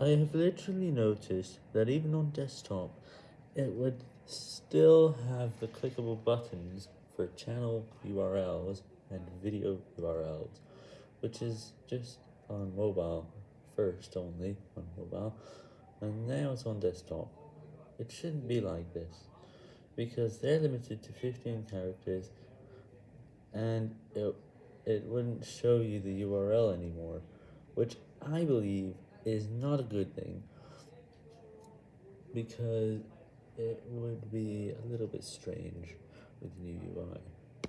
I have literally noticed that even on desktop, it would still have the clickable buttons for channel URLs and video URLs, which is just on mobile, first only on mobile, and now it's on desktop. It shouldn't be like this, because they're limited to 15 characters, and it, it wouldn't show you the URL anymore, which I believe is not a good thing, because it would be a little bit strange with the new UI.